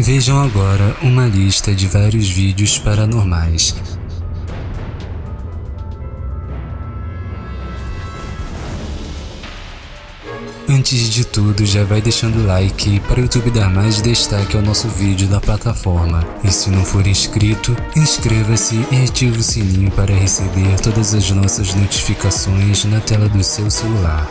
Vejam agora uma lista de vários vídeos paranormais. Antes de tudo, já vai deixando like para o YouTube dar mais destaque ao nosso vídeo da plataforma. E se não for inscrito, inscreva-se e ative o sininho para receber todas as nossas notificações na tela do seu celular.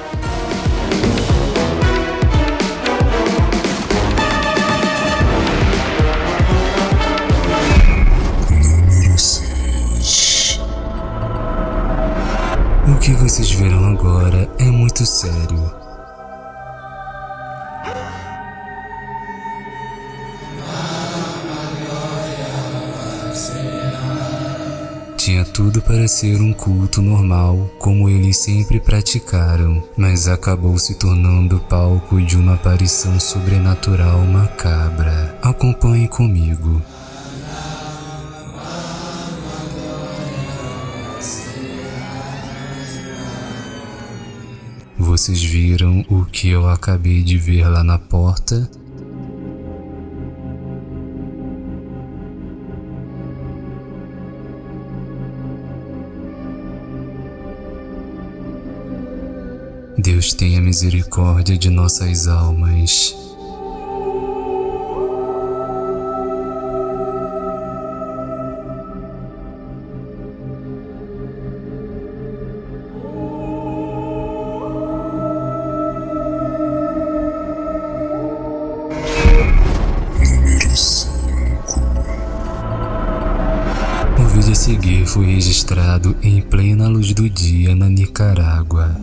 Que vocês verão agora é muito sério. Tinha tudo para ser um culto normal, como eles sempre praticaram, mas acabou se tornando palco de uma aparição sobrenatural macabra. Acompanhe comigo. Vocês viram o que eu acabei de ver lá na porta? Deus tenha misericórdia de nossas almas. Seguir foi registrado em plena luz do dia na Nicarágua.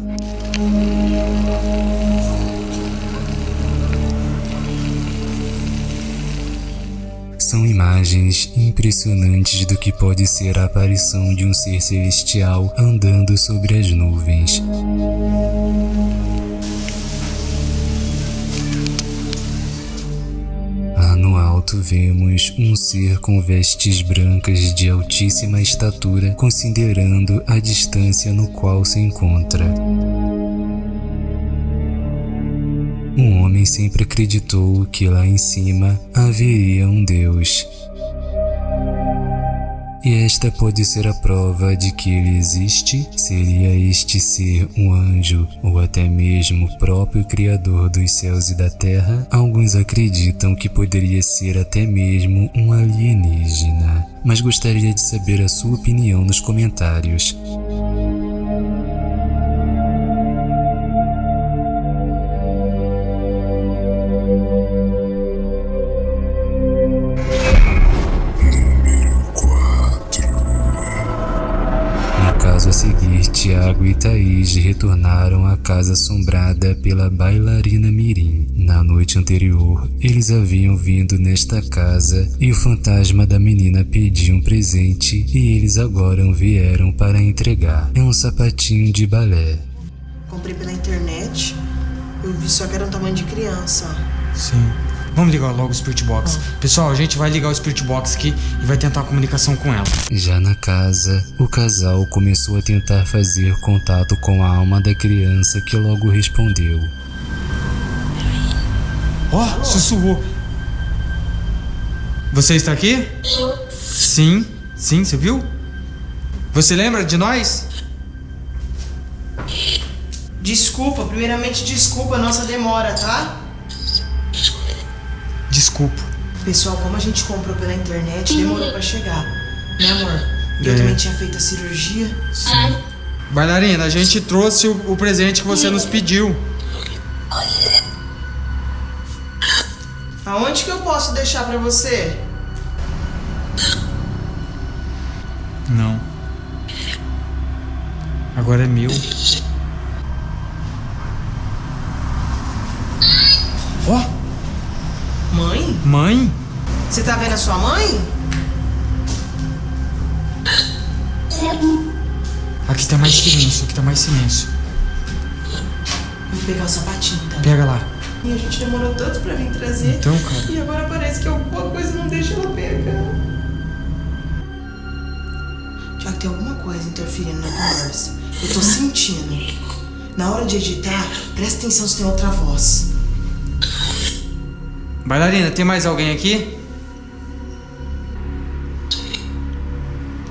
São imagens impressionantes do que pode ser a aparição de um ser celestial andando sobre as nuvens. Alto vemos um ser com vestes brancas de altíssima estatura, considerando a distância no qual se encontra. Um homem sempre acreditou que lá em cima haveria um Deus. E esta pode ser a prova de que ele existe? Seria este ser um anjo ou até mesmo o próprio Criador dos céus e da terra? Alguns acreditam que poderia ser até mesmo um alienígena, mas gostaria de saber a sua opinião nos comentários. Tiago e Thaís retornaram à casa assombrada pela bailarina Mirim. Na noite anterior, eles haviam vindo nesta casa e o fantasma da menina pediu um presente e eles agora vieram para entregar. É um sapatinho de balé. Comprei pela internet. Eu vi só que era um tamanho de criança. Sim. Vamos ligar logo o Spirit Box. Pessoal, a gente vai ligar o Spirit Box aqui e vai tentar a comunicação com ela. Já na casa, o casal começou a tentar fazer contato com a alma da criança que logo respondeu. Ó, sussurrou. Você está aqui? Sim. Sim, você viu? Você lembra de nós? Desculpa, primeiramente desculpa a nossa demora, tá? Desculpa. Pessoal, como a gente comprou pela internet, demorou pra chegar. Né, amor? Eu É. também tinha feito a cirurgia. Sim. Bailarina, a gente trouxe o, o presente que você nos pediu. Aonde que eu posso deixar pra você? Não. Agora é meu. Ó, Mãe? Você tá vendo a sua mãe? Aqui tá mais silêncio, aqui tá mais silêncio. Vou pegar o sapatinho, tá? Pega lá. E a gente demorou tanto pra vir trazer. Então, cara. E agora parece que alguma coisa não deixa ela pegar. Já que tem alguma coisa interferindo na conversa. Eu tô sentindo. Na hora de editar, presta atenção se tem outra voz. Bailarina, tem mais alguém aqui?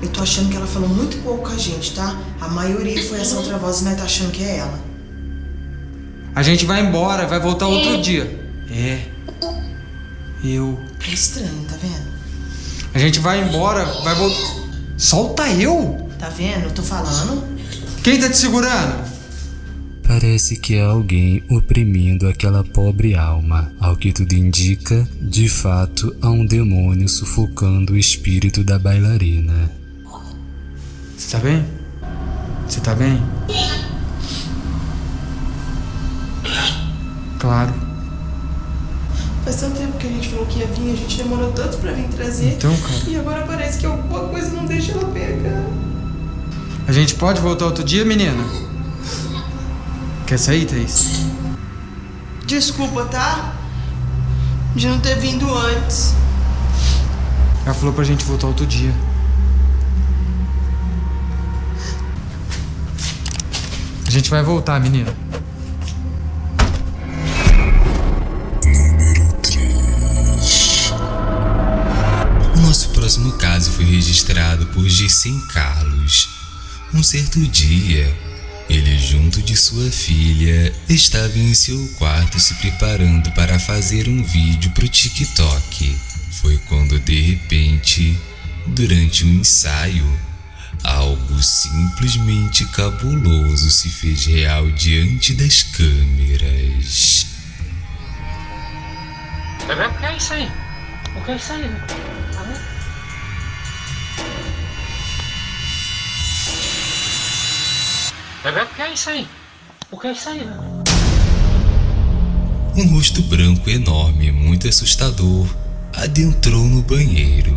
Eu tô achando que ela falou muito pouco com a gente, tá? A maioria foi essa outra voz e nós tá achando que é ela. A gente vai embora, vai voltar outro dia. É. Eu. É estranho, tá vendo? A gente vai embora, vai voltar. Solta eu! Tá vendo? Eu tô falando. Quem tá te segurando? Parece que há alguém oprimindo aquela pobre alma. Ao que tudo indica, de fato, há um demônio sufocando o espírito da bailarina. Você tá bem? Você tá bem? Claro. Faz tanto tempo que a gente falou que ia vir, a gente demorou tanto pra vir trazer. Então, cara. E agora parece que alguma coisa não deixa ela pegar. A gente pode voltar outro dia, menina? Quer sair, Thaís? Desculpa, tá? De não ter vindo antes. Ela falou pra gente voltar outro dia. A gente vai voltar, menina. O nosso próximo caso foi registrado por Gissen Carlos. Um certo dia, ele, junto de sua filha, estava em seu quarto se preparando para fazer um vídeo para o TikTok. Foi quando, de repente, durante um ensaio, algo simplesmente cabuloso se fez real diante das câmeras. Bebê, o que é isso aí? O que é isso aí? Vendo? Bebê, o que é isso aí? O que é isso aí? Um rosto branco enorme, muito assustador, adentrou no banheiro.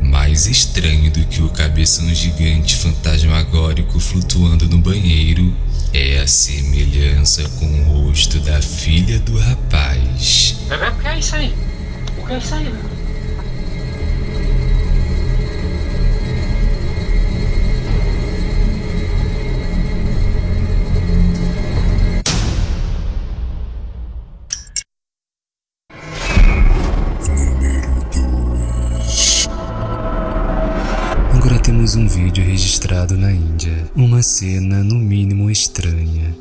Mais estranho do que o cabeção gigante fantasmagórico flutuando no banheiro é a semelhança com o rosto da filha do rapaz. Bebê, o que é isso aí? O que é isso aí? Índia. Uma cena no mínimo estranha.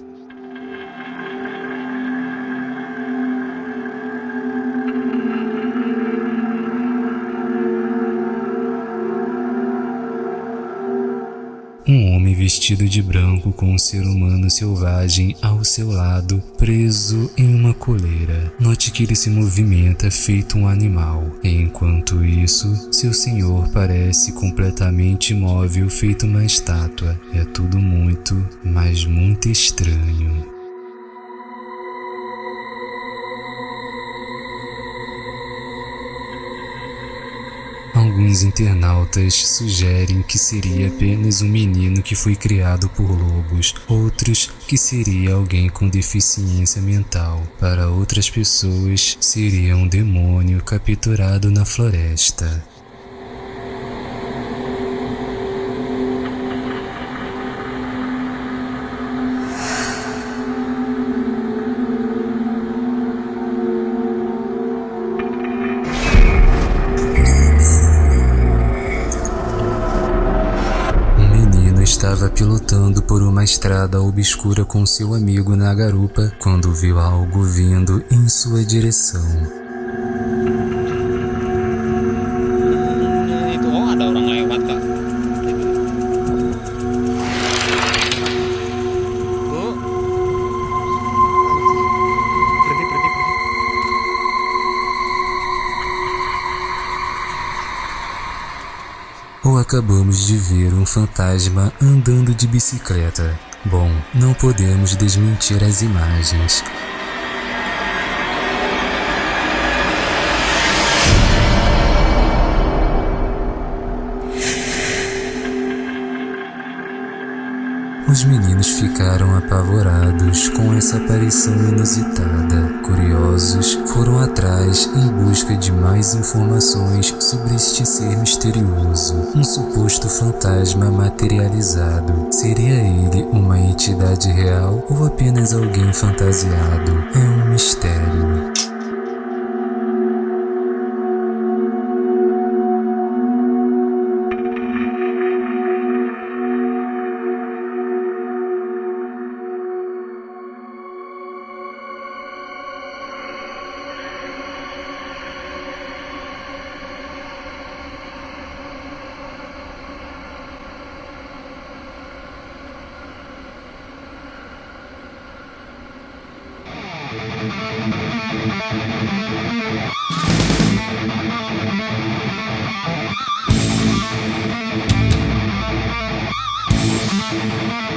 Um homem vestido de branco com um ser humano selvagem ao seu lado, preso em uma coleira. Note que ele se movimenta feito um animal. Enquanto isso, seu senhor parece completamente imóvel, feito uma estátua. É tudo muito, mas muito estranho. Alguns internautas sugerem que seria apenas um menino que foi criado por lobos, outros que seria alguém com deficiência mental. Para outras pessoas, seria um demônio capturado na floresta. Pilotando por uma estrada obscura com seu amigo na garupa quando viu algo vindo em sua direção. Acabamos de ver um fantasma andando de bicicleta. Bom, não podemos desmentir as imagens. Os meninos ficaram apavorados com essa aparição inusitada. Curiosos, foram atrás em busca de mais informações sobre este ser misterioso, um suposto fantasma materializado. Seria ele uma entidade real ou apenas alguém fantasiado? É um mistério. We'll be right back.